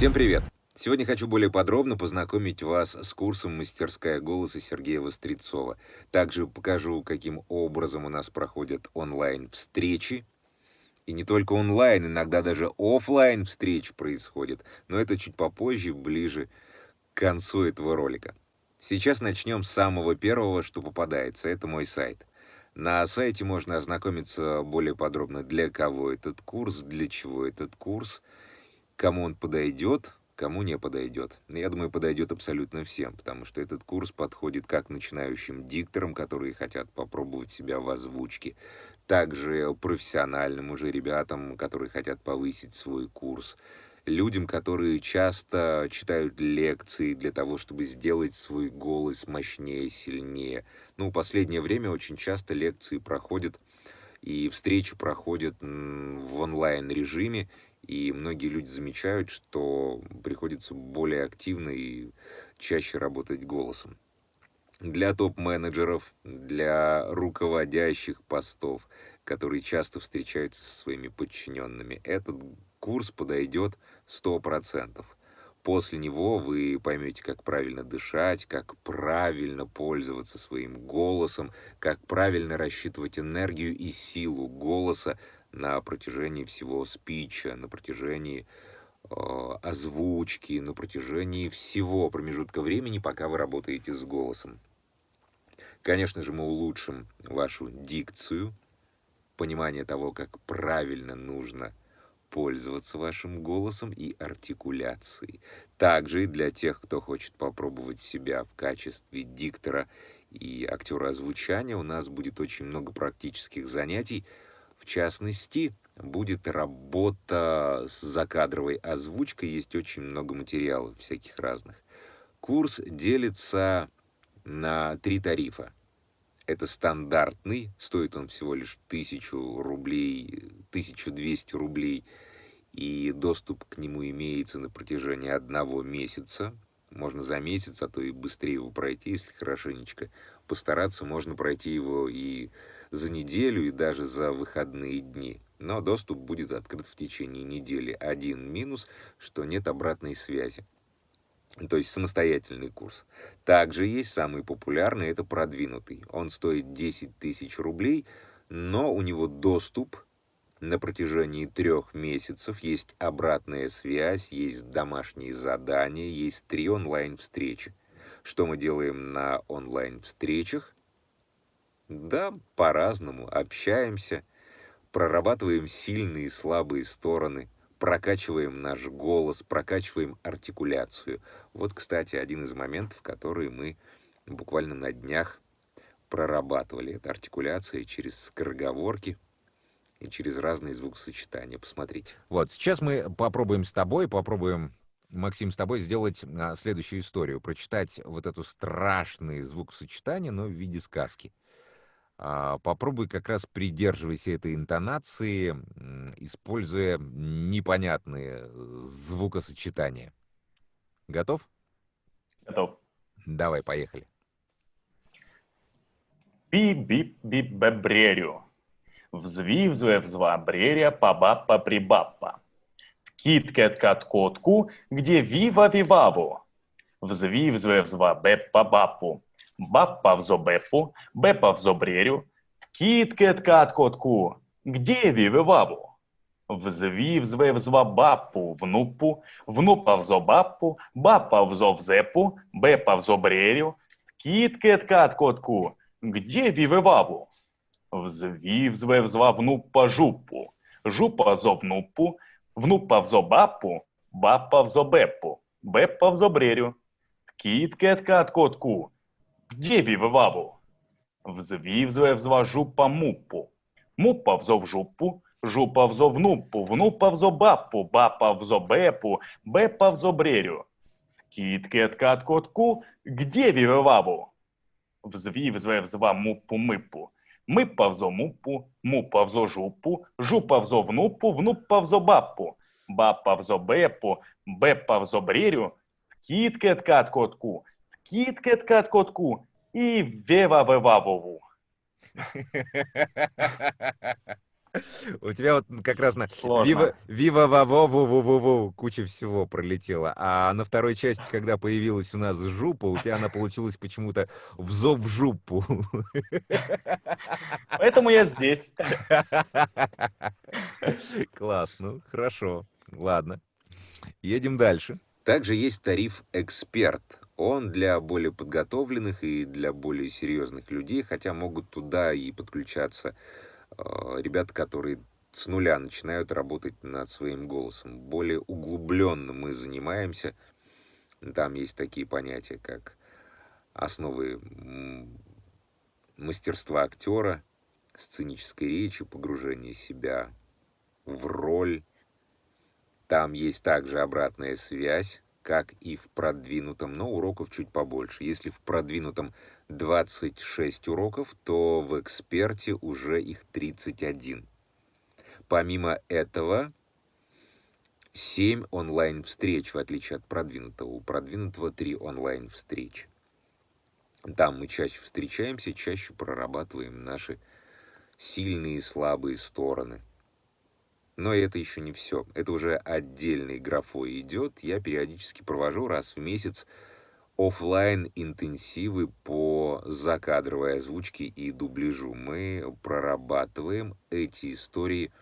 Всем привет! Сегодня хочу более подробно познакомить вас с курсом «Мастерская голоса» Сергея Вострецова. Также покажу, каким образом у нас проходят онлайн-встречи. И не только онлайн, иногда даже офлайн встречи происходят. Но это чуть попозже, ближе к концу этого ролика. Сейчас начнем с самого первого, что попадается. Это мой сайт. На сайте можно ознакомиться более подробно, для кого этот курс, для чего этот курс, кому он подойдет, кому не подойдет. Я думаю, подойдет абсолютно всем, потому что этот курс подходит как начинающим дикторам, которые хотят попробовать себя в озвучке, также профессиональным уже ребятам, которые хотят повысить свой курс, людям, которые часто читают лекции для того, чтобы сделать свой голос мощнее, сильнее. Ну, в последнее время очень часто лекции проходят и встречи проходят в онлайн-режиме, и многие люди замечают, что приходится более активно и чаще работать голосом. Для топ-менеджеров, для руководящих постов, которые часто встречаются со своими подчиненными, этот курс подойдет 100%. После него вы поймете, как правильно дышать, как правильно пользоваться своим голосом, как правильно рассчитывать энергию и силу голоса на протяжении всего спича, на протяжении э, озвучки, на протяжении всего промежутка времени, пока вы работаете с голосом. Конечно же, мы улучшим вашу дикцию, понимание того, как правильно нужно пользоваться вашим голосом и артикуляцией. Также и для тех, кто хочет попробовать себя в качестве диктора и актера озвучания, у нас будет очень много практических занятий, частности, будет работа с закадровой озвучкой, есть очень много материалов всяких разных. Курс делится на три тарифа. Это стандартный, стоит он всего лишь 1000 рублей, 1200 рублей, и доступ к нему имеется на протяжении одного месяца. Можно за месяц, а то и быстрее его пройти, если хорошенечко постараться, можно пройти его и за неделю и даже за выходные дни. Но доступ будет открыт в течение недели. Один минус, что нет обратной связи. То есть самостоятельный курс. Также есть самый популярный, это продвинутый. Он стоит 10 тысяч рублей, но у него доступ на протяжении трех месяцев, есть обратная связь, есть домашние задания, есть три онлайн-встречи. Что мы делаем на онлайн-встречах? Да, по-разному. Общаемся, прорабатываем сильные и слабые стороны, прокачиваем наш голос, прокачиваем артикуляцию. Вот, кстати, один из моментов, которые мы буквально на днях прорабатывали. Это артикуляция через скороговорки и через разные звукосочетания. Посмотрите. Вот, сейчас мы попробуем с тобой, попробуем Максим, с тобой сделать а, следующую историю, прочитать вот эту страшные звукосочетания, но в виде сказки. А, попробуй как раз придерживайся этой интонации, используя непонятные звукосочетания. Готов? Готов. Давай, поехали Би-бип-бип-бебрерю. Взвив-взве-взвабреря па-ба-па прибаппа. Кит-кет-кат-котку, где вива-виваву. Взвив-взве-взвабеппа-баппу баппа в зобепу, бепа в зобрерю, кіт-кет кат котку, где вививаву? Взвів зве взва баппу внупу, внупа в зобаппу, бапа в зовзепу, бепа в зобрерю, кіт-кет кат котку, где вививаву? Взвів, звев, звав внупа жупу, жупа зовнупу, внупа взобапу, бапа взобепу, бепа взобрерю, ткіт кетка откотку, дєбі виваву. Взвів, звев, зва жупа мупу, мупа взов жупу, жупа взовнупу, внупа взобапу, бапа взобепу, бепа взобрерю. Ткіт кетка откотку, гдєві виваву. Взвів, звев, зва мупу мипу, Мипа взо мупу, мупа взо жупу, жупа взо внупу, внупа взо бапу, бапа взо бепу, бепа взо брерю. Кітки откат котку, кіткет котку і вева вевавову. У тебя вот как раз на вива вива ва во ву ву ву ву куча всего пролетела. А на второй части, когда появилась у нас жупа, у тебя она получилась почему-то взов в жупу. Поэтому я здесь. Класс, ну хорошо, ладно. Едем дальше. Также есть тариф «Эксперт». Он для более подготовленных и для более серьезных людей, хотя могут туда и подключаться ребята, которые с нуля начинают работать над своим голосом. Более углубленно мы занимаемся. Там есть такие понятия, как основы мастерства актера, сценической речи, погружение себя в роль. Там есть также обратная связь, как и в продвинутом, но уроков чуть побольше. Если в продвинутом 26 уроков, то в эксперте уже их 31. Помимо этого, 7 онлайн-встреч, в отличие от продвинутого. У продвинутого 3 онлайн-встречи. Там мы чаще встречаемся, чаще прорабатываем наши сильные и слабые стороны. Но это еще не все. Это уже отдельной графой идет. Я периодически провожу раз в месяц оффлайн интенсивы по закадровой озвучке и дубляжу. Мы прорабатываем эти истории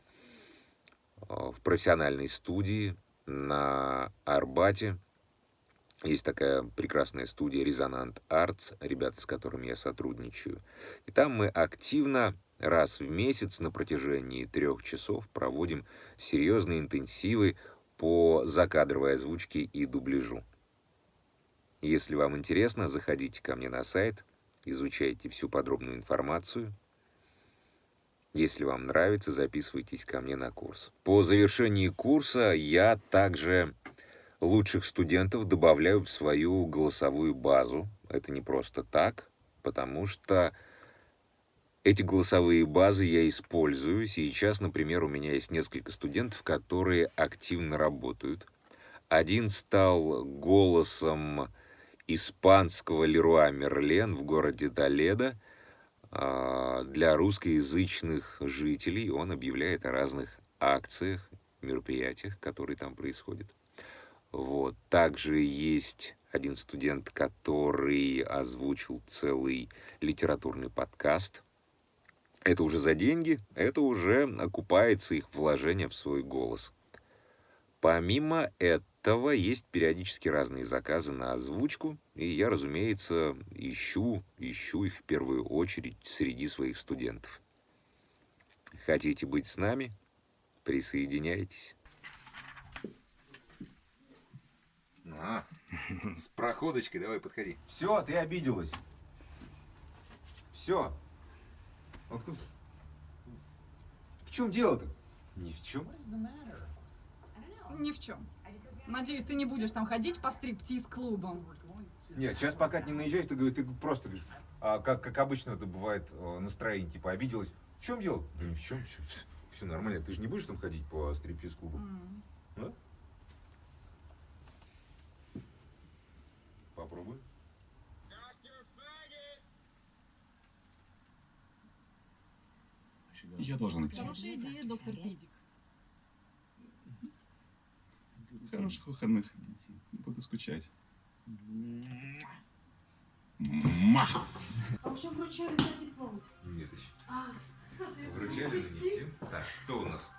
э, в профессиональной студии на Арбате. Есть такая прекрасная студия Резонант Arts, ребята, с которыми я сотрудничаю. И там мы активно раз в месяц на протяжении трех часов проводим серьезные интенсивы по закадровой озвучке и дубляжу. Если вам интересно, заходите ко мне на сайт, изучайте всю подробную информацию. Если вам нравится, записывайтесь ко мне на курс. По завершении курса я также лучших студентов добавляю в свою голосовую базу. Это не просто так, потому что эти голосовые базы я использую. Сейчас, например, у меня есть несколько студентов, которые активно работают. Один стал голосом испанского Леруа Мерлен в городе Толедо а, для русскоязычных жителей. Он объявляет о разных акциях, мероприятиях, которые там происходят. Вот. Также есть один студент, который озвучил целый литературный подкаст. Это уже за деньги, это уже окупается их вложение в свой голос. Помимо этого, есть периодически разные заказы на озвучку, и я, разумеется, ищу, ищу их в первую очередь среди своих студентов. Хотите быть с нами? Присоединяйтесь. А, с проходочкой давай подходи. Все, ты обиделась. Все. В чем дело-то? Ни в чем. Ни в чем. Надеюсь, ты не будешь там ходить по стриптиз-клубам. Нет, сейчас пока ты не наезжаешь, ты, говоришь, ты просто говоришь, а как, как обычно это бывает э, настроение, типа обиделась. В чем дело? Да ни в чем, все, все нормально. Ты же не будешь там ходить по стриптиз-клубу? М. Да? Попробуй. Я должен идти. Хорошая идея, доктор Пидик. Хороших выходных. Буду скучать. Ма! А уже вручали за диплом. Нет еще. А, Вручали, не всем. Так, кто у нас?